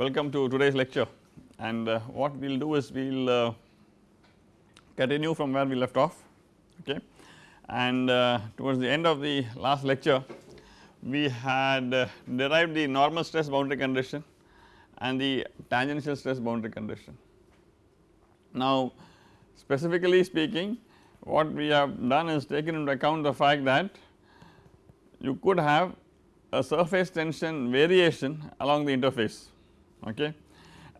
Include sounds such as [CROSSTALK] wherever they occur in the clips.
Welcome to today's lecture. And uh, what we will do is we will uh, continue from where we left off okay? And uh, towards the end of the last lecture we had uh, derived the normal stress boundary condition and the tangential stress boundary condition. Now specifically speaking what we have done is taken into account the fact that you could have a surface tension variation along the interface okay?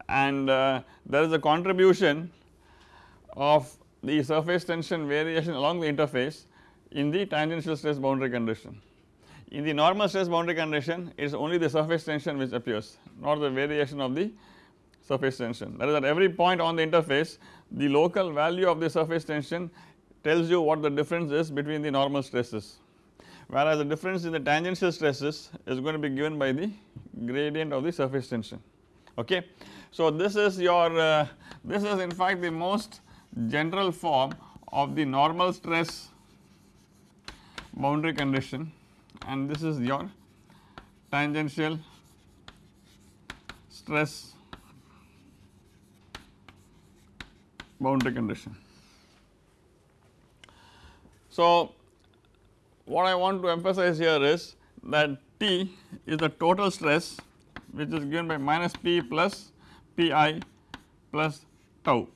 And uh, there is a contribution of the surface tension variation along the interface in the tangential stress boundary condition. In the normal stress boundary condition it is only the surface tension which appears not the variation of the surface tension. That is at every point on the interface the local value of the surface tension tells you what the difference is between the normal stresses. Whereas the difference in the tangential stresses is going to be given by the gradient of the surface tension okay. So this is your uh, this is in fact the most general form of the normal stress boundary condition and this is your tangential stress boundary condition. So what I want to emphasize here is that T is the total stress which is given by minus P plus Pi plus tau.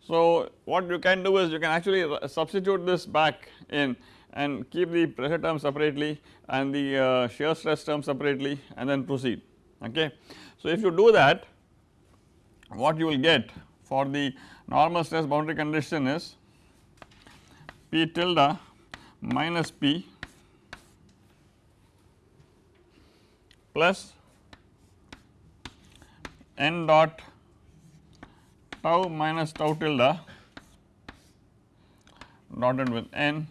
So what you can do is you can actually substitute this back in and keep the pressure term separately and the uh, shear stress term separately and then proceed okay. So if you do that what you will get for the normal stress boundary condition is P tilde minus P plus n dot tau minus tau tilde dotted with n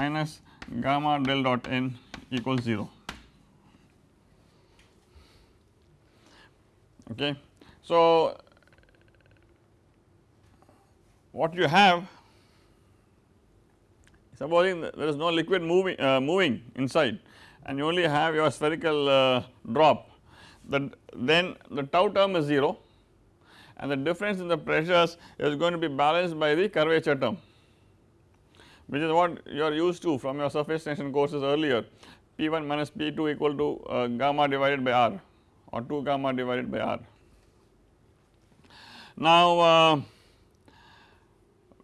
minus gamma del dot n equals 0 okay. So what you have supposing there is no liquid moving uh, moving inside and you only have your spherical uh, drop that then the tau term is 0 and the difference in the pressures is going to be balanced by the curvature term which is what you are used to from your surface tension courses earlier P1 minus P2 equal to uh, gamma divided by R or 2 gamma divided by R. Now uh,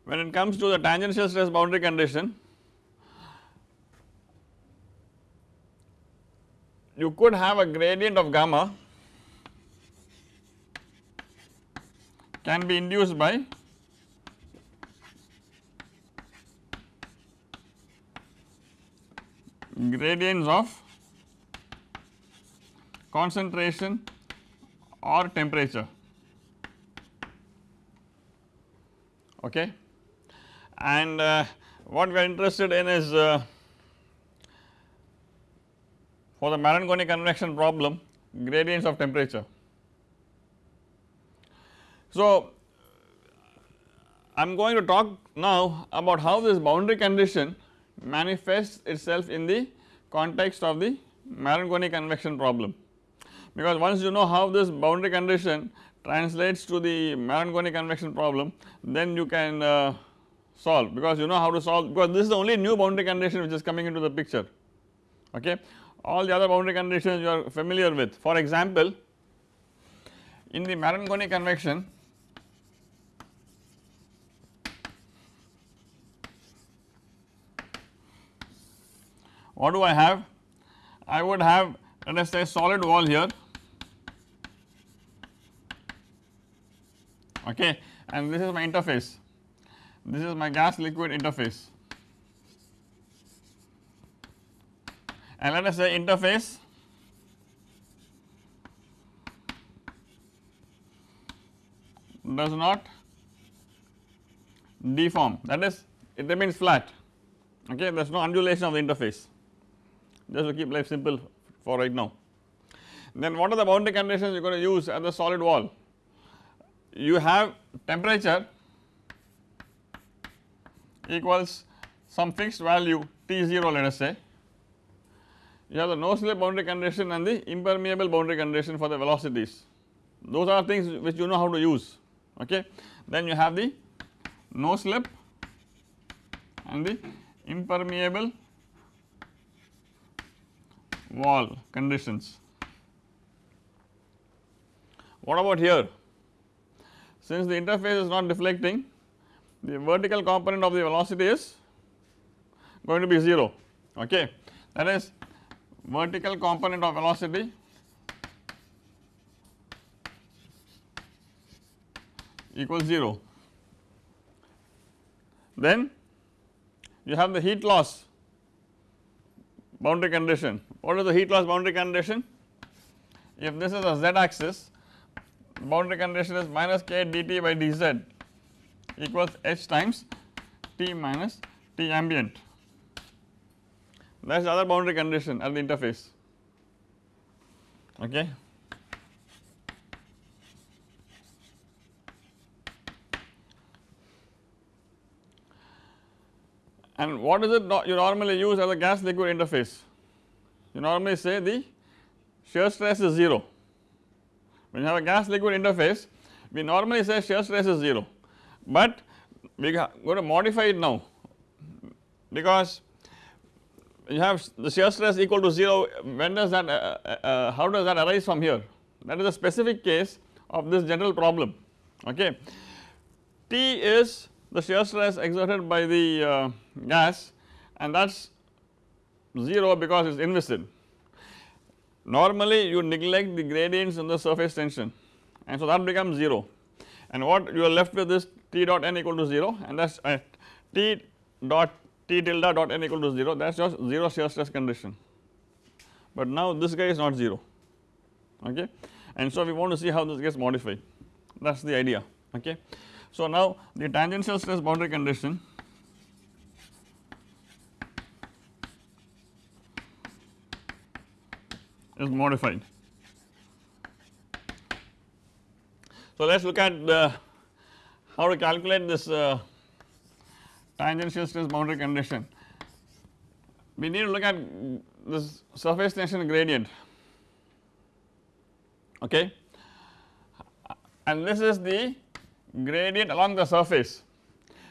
when it comes to the tangential stress boundary condition you could have a gradient of gamma. Can be induced by gradients of concentration or temperature. Okay? And uh, what we are interested in is uh, for the Marangoni convection problem gradients of temperature. So, I am going to talk now about how this boundary condition manifests itself in the context of the Marangoni convection problem. Because once you know how this boundary condition translates to the Marangoni convection problem then you can uh, solve. Because you know how to solve because this is the only new boundary condition which is coming into the picture. Okay. All the other boundary conditions you are familiar with. For example in the Marangoni convection what do I have? I would have let us say solid wall here. Okay and this is my interface. This is my gas liquid interface and let us say interface. Does not deform. That is it remains flat. Okay there is no undulation of the interface. Just to keep life simple for right now. Then what are the boundary conditions you are going to use at the solid wall? You have temperature equals some fixed value T0 let us say, you have the no slip boundary condition and the impermeable boundary condition for the velocities those are things which you know how to use okay. Then you have the no slip and the impermeable wall conditions. What about here? Since the interface is not deflecting the vertical component of the velocity is going to be 0 okay that is vertical component of velocity equals 0. Then you have the heat loss boundary condition. What is the heat loss boundary condition? If this is a z axis, boundary condition is minus k dt by dz equals h times T minus T ambient that is the other boundary condition at the interface okay. And what is it you normally use as a gas liquid interface? You normally say the shear stress is 0. When you have a gas liquid interface, we normally say shear stress is 0, but we are going to modify it now because you have the shear stress equal to 0 when does that uh, uh, uh, how does that arise from here that is a specific case of this general problem okay. T is the shear stress exerted by the uh, gas and that is 0 because it is inviscid. Normally you neglect the gradients in the surface tension and so that becomes 0 and what you are left with is T dot n equal to 0 and that is at T dot T tilde dot n equal to 0 that is just 0 shear stress condition, but now this guy is not 0 okay and so we want to see how this gets modified that is the idea okay. So now the tangential stress boundary condition is modified. So let us look at the how to calculate this uh, tangential stress boundary condition. We need to look at this surface tension gradient okay and this is the gradient along the surface.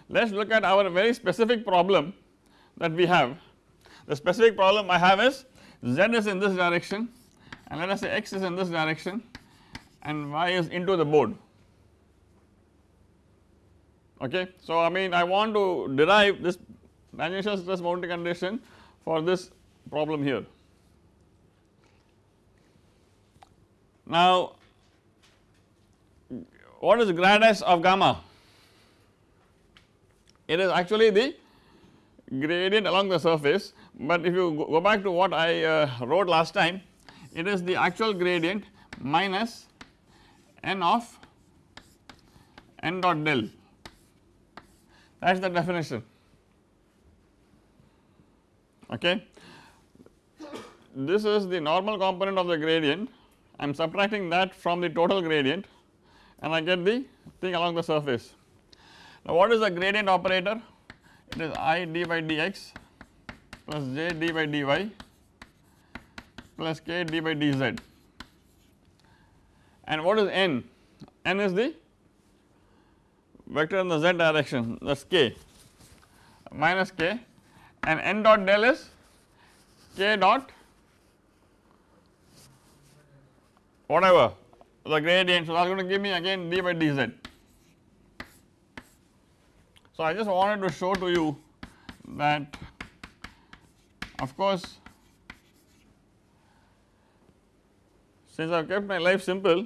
Let us look at our very specific problem that we have. The specific problem I have is z is in this direction and let us say x is in this direction and y is into the board okay. So I mean I want to derive this tangential stress boundary condition for this problem here. Now what is grad s of gamma? It is actually the gradient along the surface, but if you go back to what I uh, wrote last time, it is the actual gradient minus n of n dot del that is the definition okay. This is the normal component of the gradient I am subtracting that from the total gradient and I get the thing along the surface. Now what is the gradient operator? It is i d by dx plus j d by dy plus k d by dz and what is n? n is the vector in the z direction that is k minus k and n dot del is k dot whatever the gradient. So, that is going to give me again d by dz. So, I just wanted to show to you that of course, since I have kept my life simple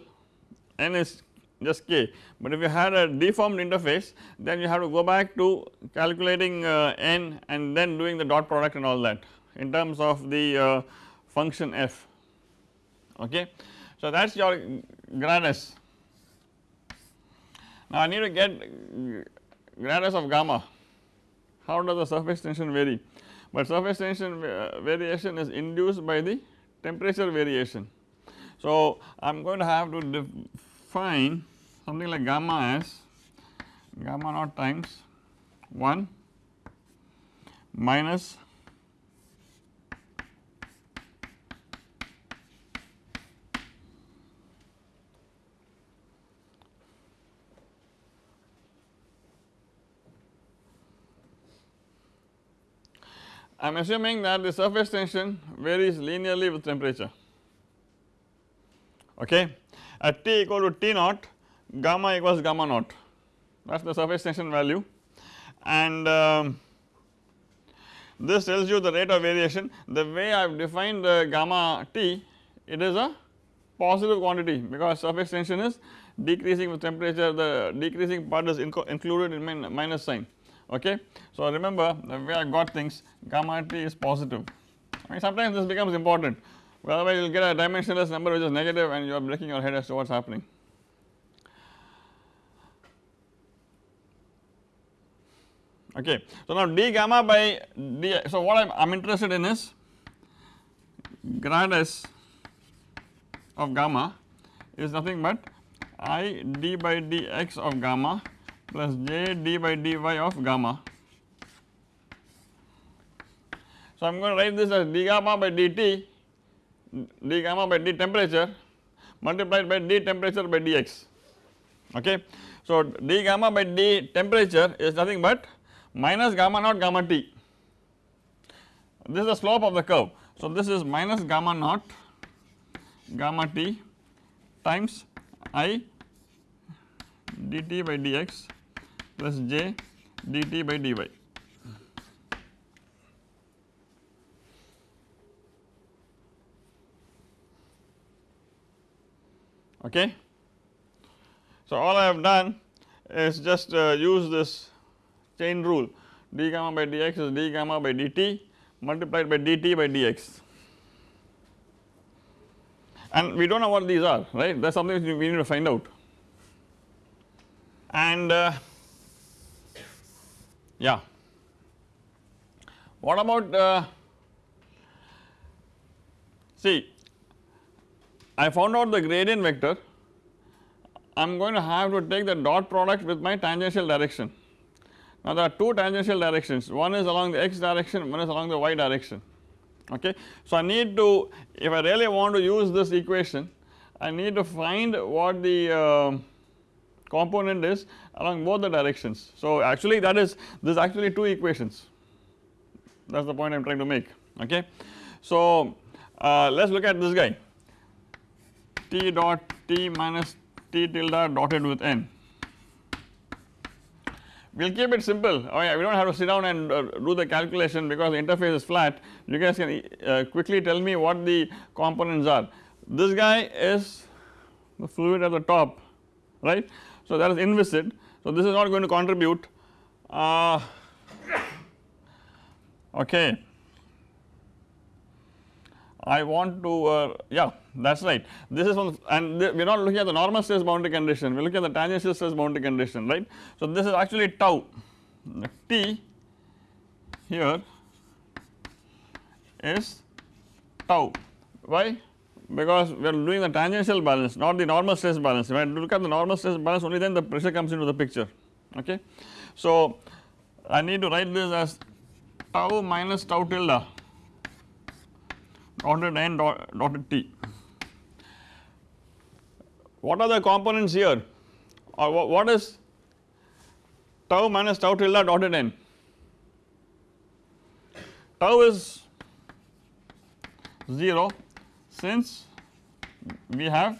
n is just k, but if you had a deformed interface then you have to go back to calculating uh, n and then doing the dot product and all that in terms of the uh, function f okay. So that is your grad s. Now I need to get grad s of gamma, how does the surface tension vary? But surface tension variation is induced by the temperature variation. So I am going to have to find something like gamma s, gamma naught times 1 minus I am assuming that the surface tension varies linearly with temperature okay at T equal to T naught gamma equals gamma naught. That is the surface tension value. And um, this tells you the rate of variation. The way I have defined the gamma T it is a positive quantity because surface tension is decreasing with temperature the decreasing part is included in min minus sign. Okay. So remember the way I got things gamma T is positive. I mean sometimes this becomes important otherwise you will get a dimensionless number which is negative and you are breaking your head as to what is happening. Okay. So now d gamma by d so what I am interested in is grad s of gamma is nothing but i d by dx of gamma plus j d by dy of gamma. So I am going to write this as d gamma by dt d gamma by d temperature multiplied by d temperature by dx okay. So d gamma by d temperature is nothing but minus gamma naught gamma t this is the slope of the curve. So this is minus gamma naught gamma t times i dt by dx plus j dt by dy. Okay. So, all I have done is just uh, use this chain rule. D gamma by dx is d gamma by dt multiplied by dt by dx and we do not know what these are right? That is something we need to find out. And uh, yeah. What about uh, see I found out the gradient vector. I am going to have to take the dot product with my tangential direction. Now there are two tangential directions. One is along the x direction one is along the y direction. Okay. So I need to if I really want to use this equation I need to find what the uh, component is along both the directions. So actually that is this actually two equations. That is the point I am trying to make. Okay. So uh, let us look at this guy t dot t minus t tilde dotted with n. We will keep it simple. Oh yeah, we do not have to sit down and uh, do the calculation because the interface is flat. You guys can uh, quickly tell me what the components are. This guy is the fluid at the top right? So that is inviscid. So this is not going to contribute. Uh, okay I want to uh, yeah that is right. This is one and we are not looking at the normal stress boundary condition. We are looking at the tangential stress boundary condition right. So this is actually tau. T here is tau. Why? Because we are doing the tangential balance not the normal stress balance. When you look at the normal stress balance only then the pressure comes into the picture okay. So I need to write this as tau minus tau tilde dotted n dotted t. What are the components here uh, or what is tau minus tau tilde dotted n? Tau is 0 since we have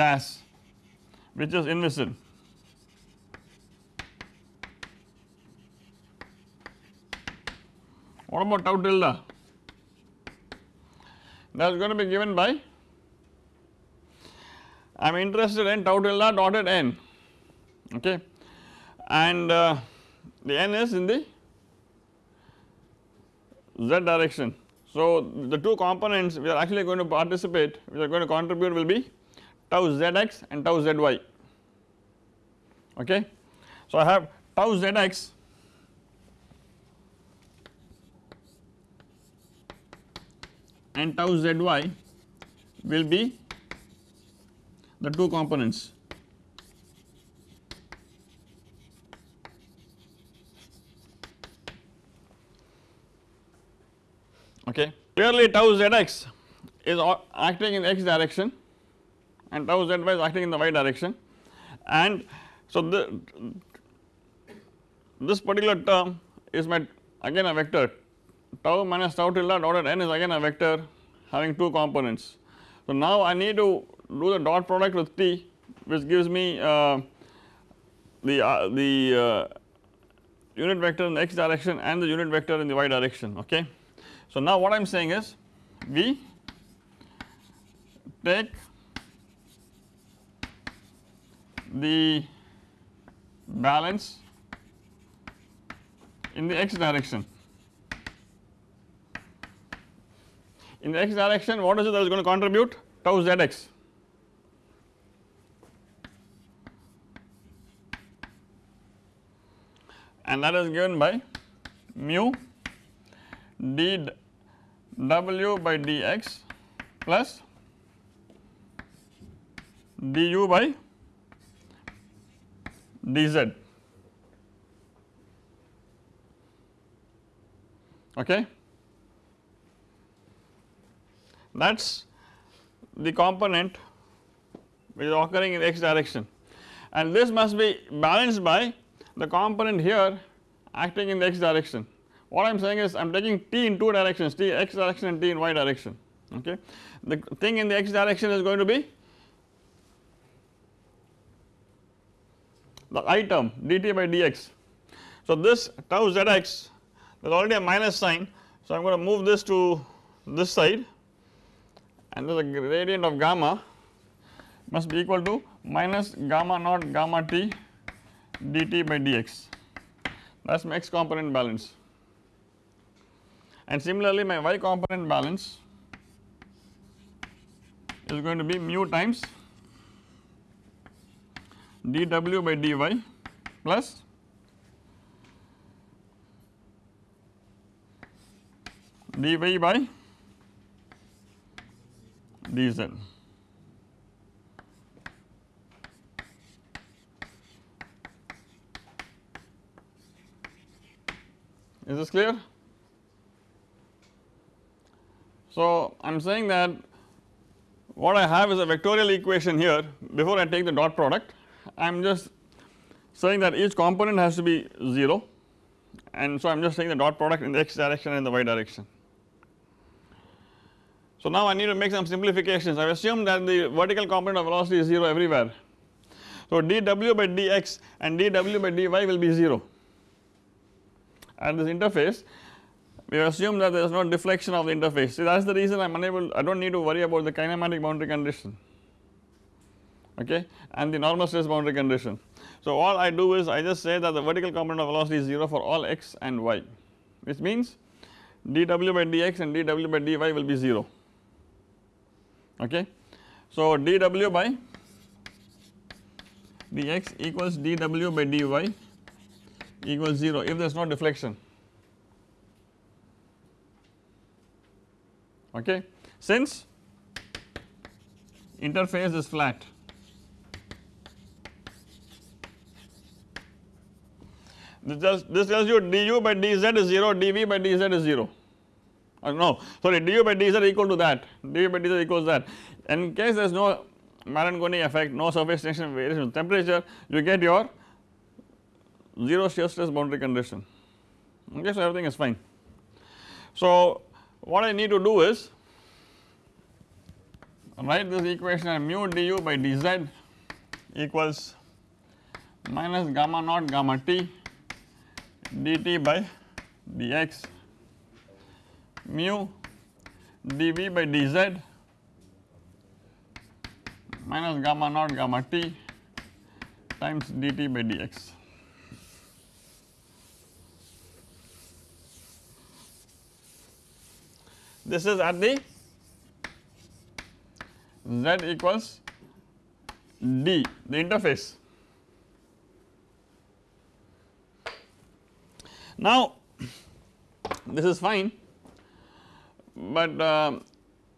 gas which is inviscid. What about tau tilde? That is going to be given by I am interested in tau tilde dotted n okay and uh, the n is in the z direction. So the two components we are actually going to participate we are going to contribute will be tau zx and tau zy okay. So I have tau zx and tau zy will be the two components. Okay. Clearly tau zx is acting in x direction and tau zy is acting in the y direction and so the this particular term is my again a vector tau minus tau tilde dotted n is again a vector having two components. So, now I need to do the dot product with t which gives me uh, the uh, the uh, unit vector in the x direction and the unit vector in the y direction okay. So, now what I am saying is we take the balance in the x direction. In the x direction what is it that is going to contribute? Tau zx and that is given by mu d w by dx plus du by dz. Okay that is the component which is occurring in x direction and this must be balanced by the component here acting in the x direction. What I am saying is I am taking t in two directions t x direction and t in y direction okay. The thing in the x direction is going to be the i term dt by dx. So, this tau zx there is already a minus sign. So, I am going to move this to this side and the gradient of gamma must be equal to minus gamma naught gamma t dt by dx. That is my x component balance. And similarly my y component balance is going to be mu times dw by dy plus dy by dz. Is this clear? So, I am saying that what I have is a vectorial equation here before I take the dot product I am just saying that each component has to be 0 and so I am just taking the dot product in the x direction and the y direction. So, now I need to make some simplifications. I assume that the vertical component of velocity is 0 everywhere. So, dw by dx and dw by dy will be 0 at this interface we assume that there is no deflection of the interface. See that is the reason I am unable I do not need to worry about the kinematic boundary condition. Okay? And the normal stress boundary condition. So all I do is I just say that the vertical component of velocity is 0 for all x and y which means dw by dx and dw by dy will be 0 okay. So dw by dx equals dw by dy equals 0 if there is no deflection. Okay. Since interface is flat this tells this tells you du by dz is 0 dv by dz is 0 uh, no sorry du by dz equal to that. Du by dz equals that. In case there is no Marangoni effect no surface tension variation temperature you get your 0 shear stress boundary condition. Okay so everything is fine. So what I need to do is write this equation as mu du by dz equals minus gamma naught gamma t dt by dx mu dv by dz minus gamma naught gamma t times dt by dx. This is at the z equals d the interface. Now this is fine, but uh,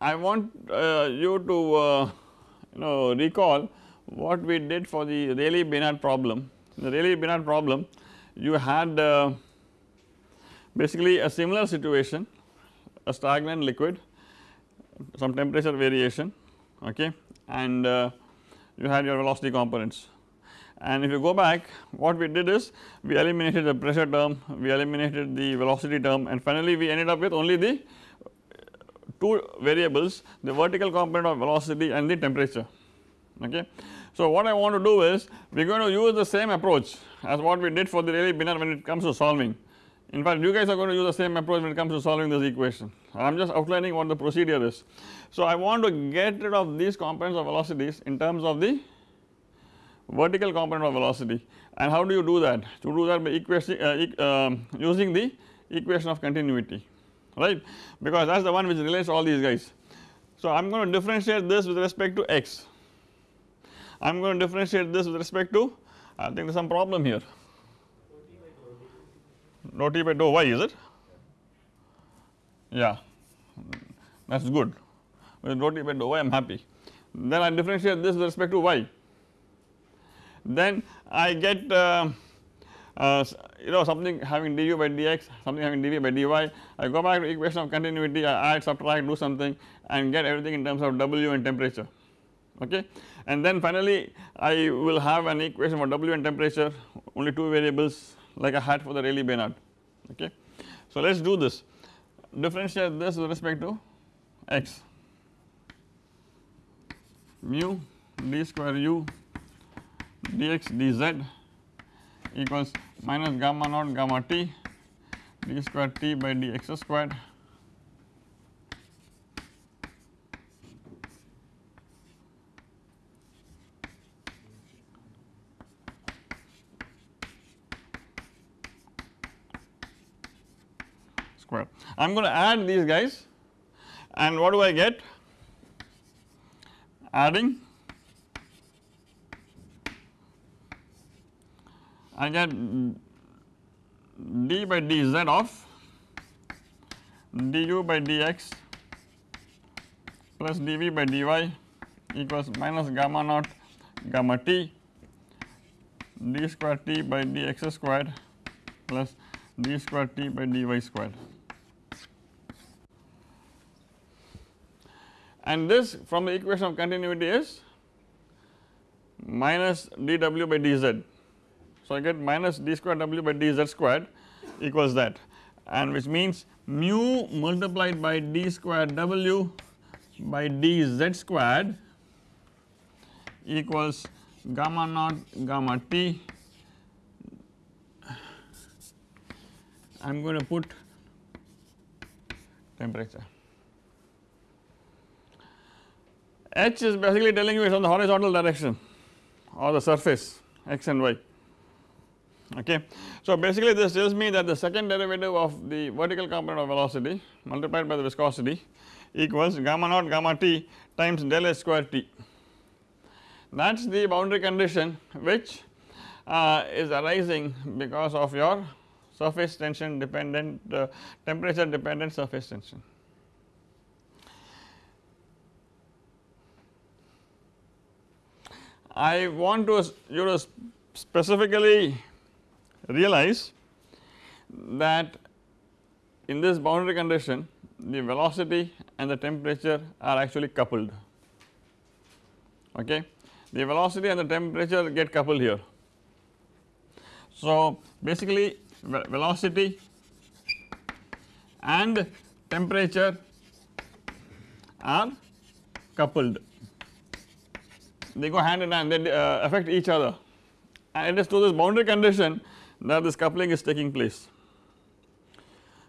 I want uh, you to uh, you know recall what we did for the Rayleigh Benard problem. The Rayleigh Benard problem you had basically a similar situation a stagnant liquid some temperature variation okay and uh, you had your velocity components and if you go back what we did is we eliminated the pressure term, we eliminated the velocity term and finally we ended up with only the two variables the vertical component of velocity and the temperature okay. So what I want to do is we are going to use the same approach as what we did for the Rayleigh-Benard when it comes to solving. In fact you guys are going to use the same approach when it comes to solving this equation I am just outlining what the procedure is. So I want to get rid of these components of velocities in terms of the vertical component of velocity and how do you do that? To do that by equation uh, uh, using the equation of continuity right? Because that is the one which relates all these guys. So I am going to differentiate this with respect to x, I am going to differentiate this with respect to I think there is some problem here. Dou t by dou y is it? Yeah. That is good. With dou t by dou y I am happy. Then I differentiate this with respect to y. Then I get uh, uh, you know something having du by dx something having dv by dy I go back to equation of continuity I add subtract do something and get everything in terms of w and temperature. Okay? And then finally I will have an equation for w and temperature only two variables like I had for the Rayleigh Benard. Okay. So let us do this. Differentiate this with respect to x. Mu d square u dx dz equals minus gamma naught gamma t d square t by dx squared square. I am going to add these guys and what do I get? Adding I get d by dz of du by dx plus dv by dy equals minus gamma naught gamma t d square t by dx squared plus d square t by dy squared. And this from the equation of continuity is minus dw by dz so, I get minus d square w by dz squared equals that. And which means mu multiplied by d square w by dz squared equals gamma naught gamma t. I am going to put temperature. H is basically telling you it is on the horizontal direction or the surface x and y okay. So basically this tells me that the second derivative of the vertical component of velocity multiplied by the viscosity equals gamma naught gamma t times del h square t. That is the boundary condition which uh, is arising because of your surface tension dependent uh, temperature dependent surface tension. I want to you to specifically realize that in this boundary condition the velocity and the temperature are actually coupled. Okay? The velocity and the temperature get coupled here. So basically velocity and temperature are coupled. They go hand in hand they uh, affect each other. And it is to this boundary condition that this coupling is taking place.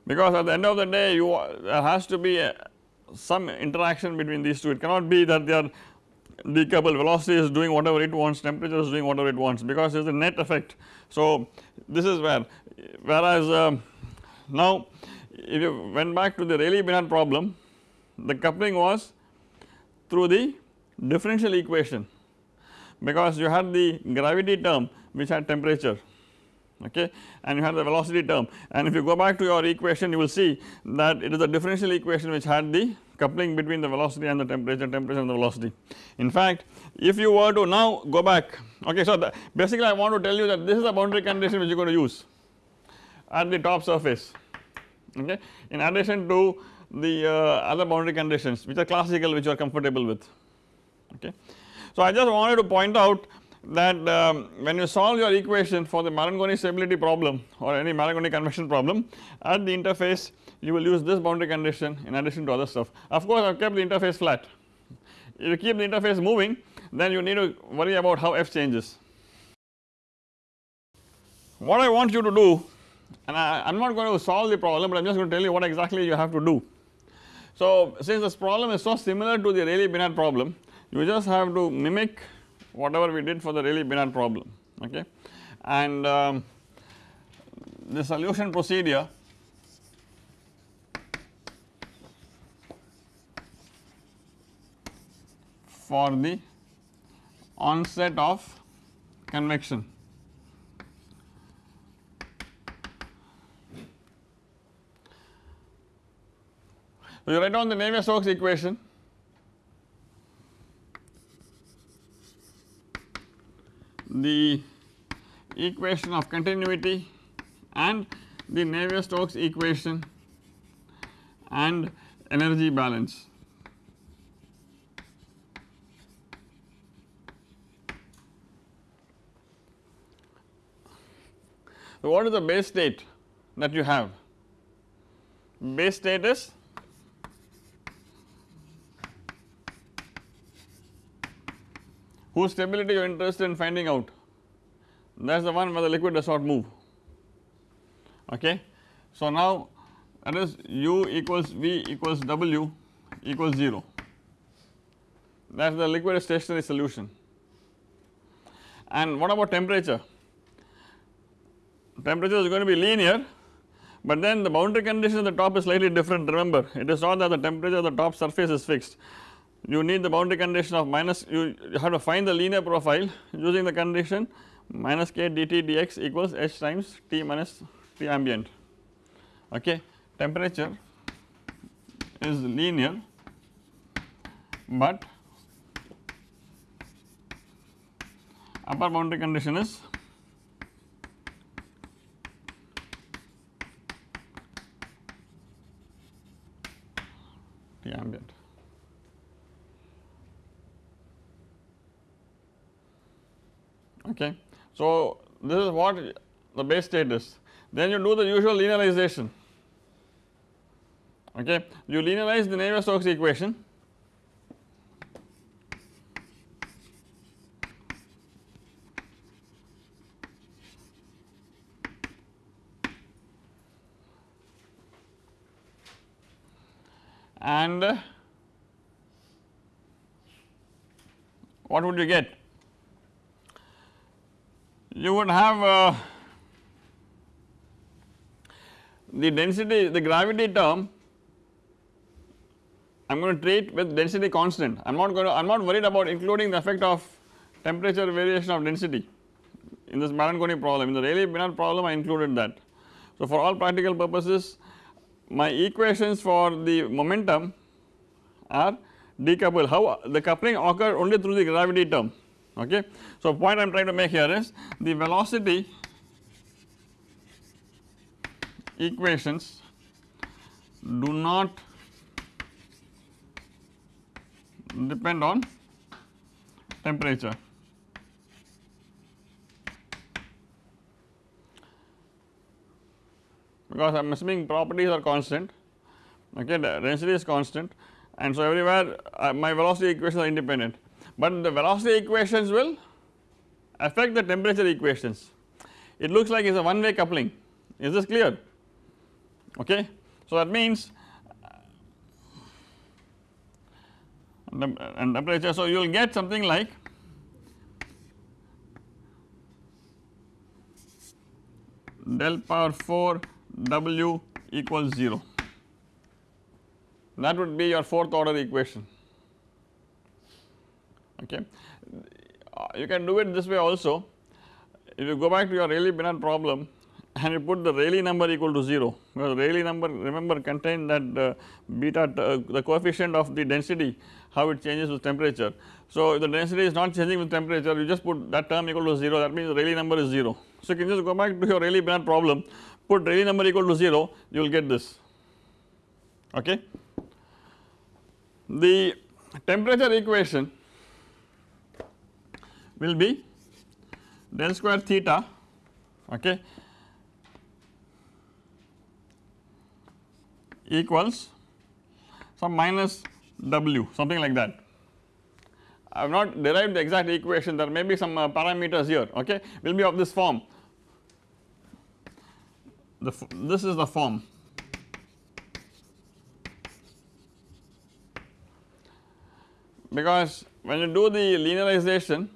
Because at the end of the day you there has to be a, some interaction between these two. It cannot be that they are decoupled. Velocity is doing whatever it wants temperature is doing whatever it wants because there is a net effect. So this is where whereas uh, now if you went back to the Rayleigh-Benard problem the coupling was through the differential equation. Because you had the gravity term which had temperature okay and you have the velocity term and if you go back to your equation you will see that it is a differential equation which had the coupling between the velocity and the temperature temperature and the velocity. In fact if you were to now go back okay so basically I want to tell you that this is a boundary condition which you are going to use at the top surface okay in addition to the uh, other boundary conditions which are classical which you are comfortable with okay. So I just wanted to point out that um, when you solve your equation for the Marangoni stability problem or any Marangoni convection problem at the interface you will use this boundary condition in addition to other stuff. Of course I have kept the interface flat if you keep the interface moving then you need to worry about how f changes. What I want you to do and I am not going to solve the problem but I am just going to tell you what exactly you have to do. So since this problem is so similar to the Rayleigh-Benard problem you just have to mimic whatever we did for the Rayleigh-Benard problem okay and um, the solution procedure for the onset of convection. So, you write down the Navier-Stokes equation the equation of continuity and the Navier-Stokes equation and energy balance. So, what is the base state that you have? Base state is whose stability you are interested in finding out? That is the one where the liquid does not move. Okay. So now that is u equals v equals w equals 0 that is the liquid stationary solution. And what about temperature? Temperature is going to be linear but then the boundary condition at the top is slightly different. Remember it is not that the temperature of the top surface is fixed you need the boundary condition of minus you have to find the linear profile using the condition minus k dt dx equals h times T minus T ambient. Okay temperature is linear but upper boundary condition is T ambient okay. So this is what the base state is. Then you do the usual linearization. Okay. You linearize the Navier-Stokes equation. And uh, what would you get you would have uh, the density the gravity term I am going to treat with density constant. I am not going to I am not worried about including the effect of temperature variation of density in this Marangoni problem. In the Rayleigh-Benard problem I included that. So for all practical purposes my equations for the momentum are decoupled. How the coupling occur only through the gravity term okay. So point I am trying to make here is the velocity equations do not depend on temperature. because I am assuming properties are constant okay the density is constant and so everywhere uh, my velocity equations are independent but the velocity equations will affect the temperature equations. It looks like it is a one way coupling is this clear okay. So that means uh, uh, and temperature so you will get something like del power 4 W equals 0 that would be your fourth order equation okay. Uh, you can do it this way also if you go back to your Rayleigh-Benard problem [LAUGHS] and you put the Rayleigh number equal to 0 because Rayleigh number remember contain that uh, beta uh, the coefficient of the density how it changes with temperature. So if the density is not changing with temperature you just put that term equal to 0 that means the Rayleigh number is 0. So you can just go back to your Rayleigh-Benard problem put Rayleigh number equal to 0 you will get this okay. The temperature equation will be del square theta okay equals some minus w something like that. I have not derived the exact equation. There may be some uh, parameters here okay? Will be of this form. The this is the form. Because when you do the linearization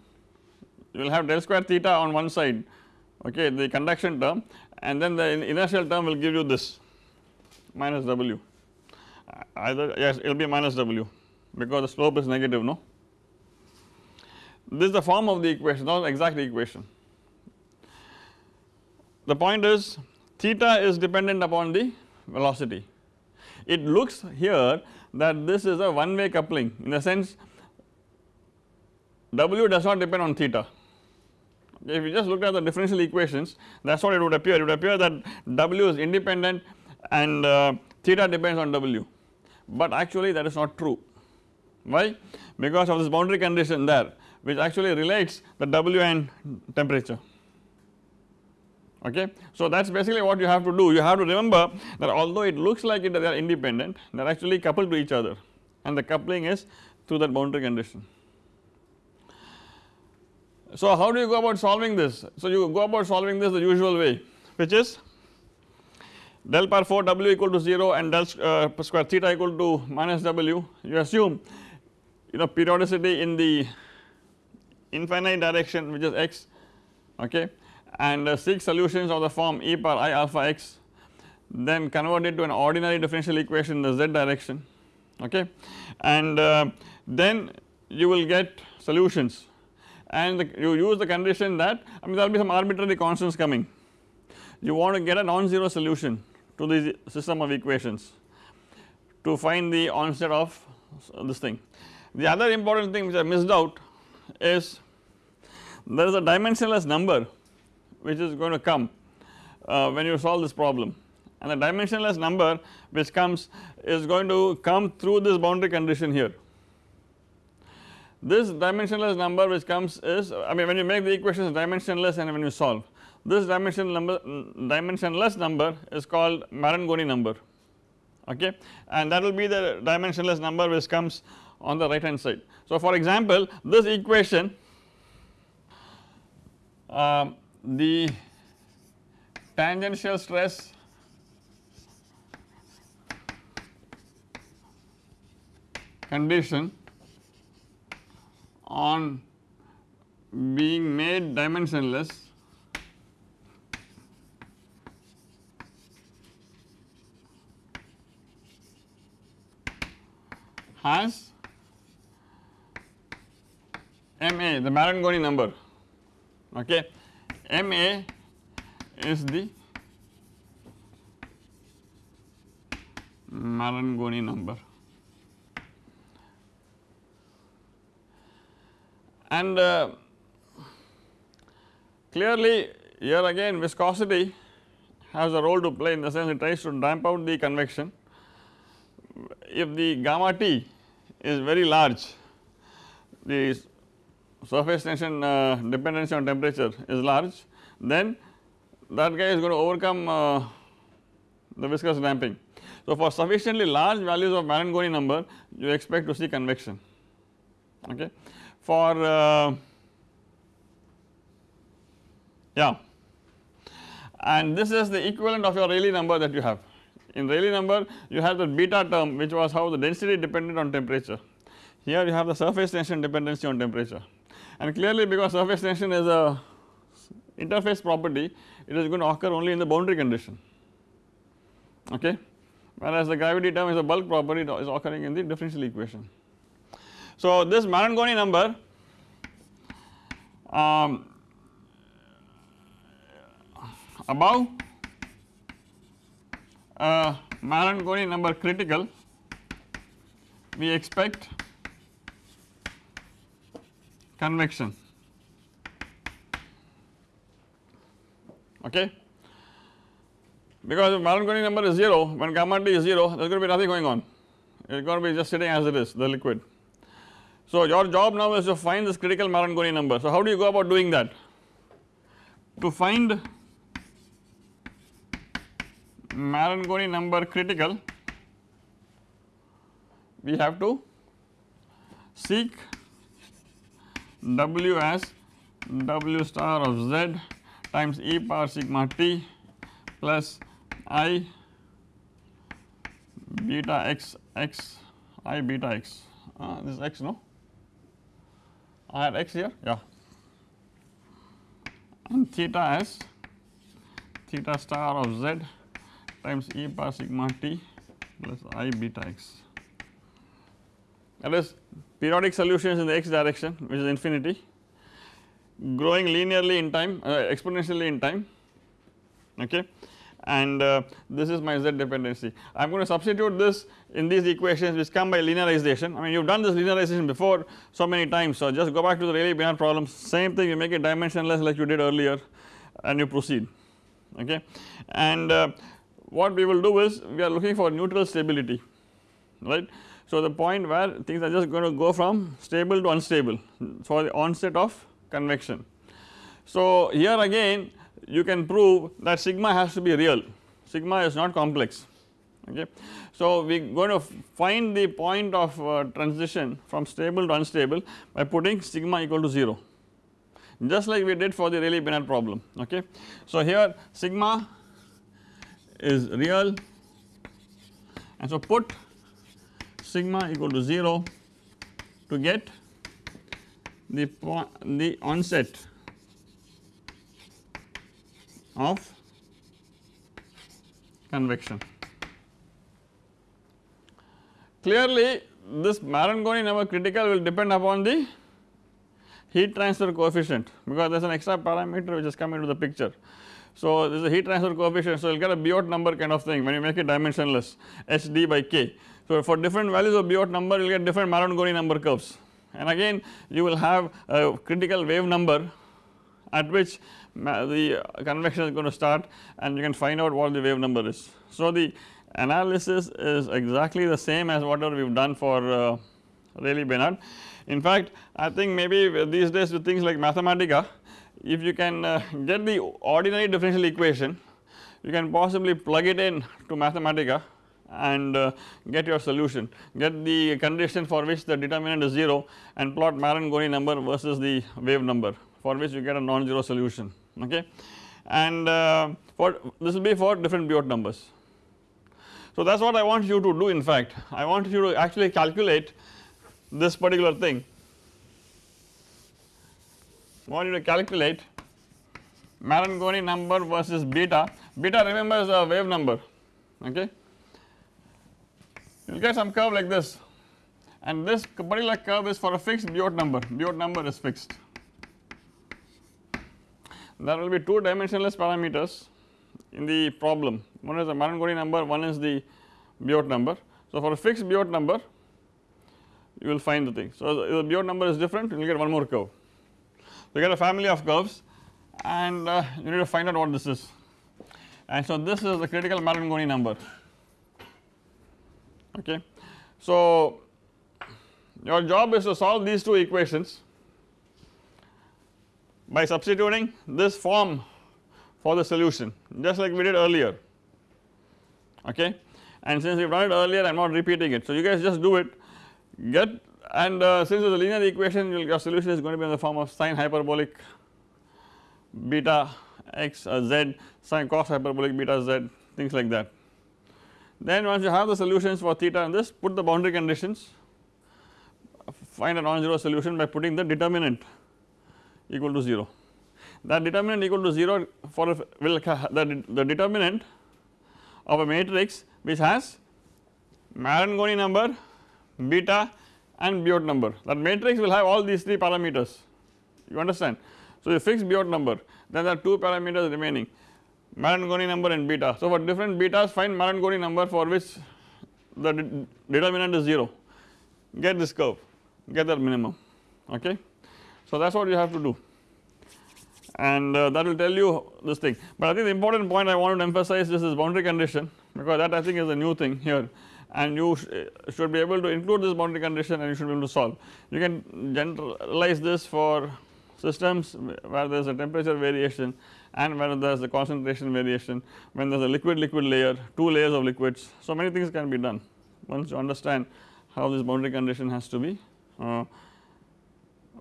you will have del square theta on one side okay the conduction term and then the inertial term will give you this minus w either yes it will be minus w because the slope is negative no. This is the form of the equation not exact equation. The point is theta is dependent upon the velocity. It looks here that this is a one way coupling in the sense W does not depend on theta. If you just look at the differential equations that is what it would appear, it would appear that W is independent and uh, theta depends on W, but actually that is not true. Why? Because of this boundary condition there which actually relates the W and temperature okay. So that is basically what you have to do you have to remember that although it looks like it they are independent they are actually coupled to each other and the coupling is through that boundary condition. So how do you go about solving this? So you go about solving this the usual way which is del power 4 w equal to 0 and del uh, square theta equal to minus w. You assume you know periodicity in the infinite direction which is x okay? And uh, seek solutions of the form e power i alpha x then convert it to an ordinary differential equation in the z direction okay? And uh, then you will get solutions and the, you use the condition that I mean there will be some arbitrary constants coming you want to get a non-zero solution to the system of equations to find the onset of this thing. The other important thing which I missed out is there is a dimensionless number which is going to come uh, when you solve this problem and the dimensionless number which comes is going to come through this boundary condition here. This dimensionless number which comes is I mean when you make the equations dimensionless and when you solve this dimension number dimensionless number is called Marangoni number okay and that will be the dimensionless number which comes on the right hand side. So for example this equation um, the tangential stress condition on being made dimensionless. Has MA the Marangoni number. Okay. MA is the Marangoni number and uh, clearly here again viscosity has a role to play in the sense it tries to damp out the convection if the gamma t is very large the surface tension uh, dependency on temperature is large then that guy is going to overcome uh, the viscous damping. So for sufficiently large values of Marangoni number you expect to see convection okay. For uh, yeah and this is the equivalent of your Rayleigh number that you have. In Rayleigh number you have the beta term which was how the density depended on temperature. Here you have the surface tension dependency on temperature and clearly because surface tension is a interface property it is going to occur only in the boundary condition okay whereas the gravity term is a bulk property is occurring in the differential equation. So this Marangoni number um, above uh, Marangoni number critical we expect convection. Okay? Because if Marangoni number is 0 when gamma t is 0 there is going to be nothing going on. It is going to be just sitting as it is the liquid. So your job now is to find this critical Marangoni number. So how do you go about doing that? To find Marangoni number critical we have to seek W as W star of z times e power sigma t plus i beta x x i beta x. Uh, this is x no I had x here? Yeah. And theta as theta star of z times e power sigma t plus i beta x. That is periodic solutions in the x direction which is infinity growing linearly in time uh, exponentially in time okay and uh, this is my z dependency. I am going to substitute this in these equations which come by linearization I mean you have done this linearization before so many times so just go back to the Rayleigh-Benard problem same thing you make it dimensionless like you did earlier and you proceed okay and uh, what we will do is we are looking for neutral stability right. So the point where things are just going to go from stable to unstable for the onset of convection. So here again you can prove that sigma has to be real, sigma is not complex. Okay. So we are going to find the point of uh, transition from stable to unstable by putting sigma equal to 0 just like we did for the Rayleigh-Benard problem. Okay. So here sigma is real. And so put sigma equal to 0 to get the, the onset of convection. Clearly this Marangoni number critical will depend upon the heat transfer coefficient because there is an extra parameter which has come into the picture. So this is a heat transfer coefficient so you will get a Biot number kind of thing when you make it dimensionless h d by k. So for different values of Biot number you will get different Marangoni number curves and again you will have a critical wave number at which the convection is going to start and you can find out what the wave number is. So the analysis is exactly the same as whatever we have done for uh, Rayleigh-Benard. In fact I think maybe these days with things like Mathematica if you can uh, get the ordinary differential equation you can possibly plug it in to Mathematica and uh, get your solution get the condition for which the determinant is 0 and plot Marangoni number versus the wave number for which you get a non-zero solution okay? And uh, for this will be for different Biot numbers. So that is what I want you to do in fact. I want you to actually calculate this particular thing. I want you to calculate Marangoni number versus beta, beta remember is a wave number. Okay? You will get some curve like this. And this particular curve is for a fixed Biot number, Biot number is fixed. There will be two dimensionless parameters in the problem, one is the Marangoni number, one is the Biot number. So for a fixed Biot number you will find the thing. So if the Biot number is different you will get one more curve. You get a family of curves and uh, you need to find out what this is and so this is the critical Marangoni number okay. So your job is to solve these two equations by substituting this form for the solution just like we did earlier okay and since we have done it earlier I am not repeating it. So you guys just do it get and uh, since it is a linear equation your solution is going to be in the form of sine hyperbolic beta x uh, z sine cos hyperbolic beta z things like that. Then once you have the solutions for theta and this put the boundary conditions find a non-zero solution by putting the determinant equal to 0. That determinant equal to 0 for a, will the, the determinant of a matrix which has Marangoni number, beta and Biot number that matrix will have all these 3 parameters you understand. So you fix Biot number then there are 2 parameters remaining Marangoni number and beta. So for different betas find Marangoni number for which the de determinant is 0 get this curve get that minimum okay. So that is what you have to do and uh, that will tell you this thing but I think the important point I wanted to emphasize this is boundary condition because that I think is a new thing here and you sh should be able to include this boundary condition and you should be able to solve. You can generalize this for systems where there is a temperature variation and where there is a concentration variation when there is a liquid liquid layer two layers of liquids. So, many things can be done once you understand how this boundary condition has to be uh,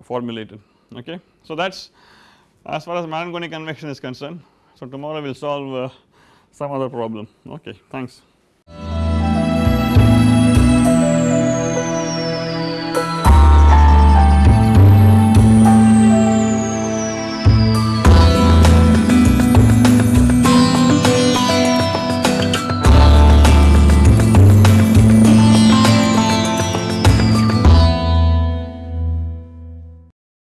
formulated okay. So, that is as far as Marangoni convection is concerned. So, tomorrow we will solve uh, some other problem okay thanks.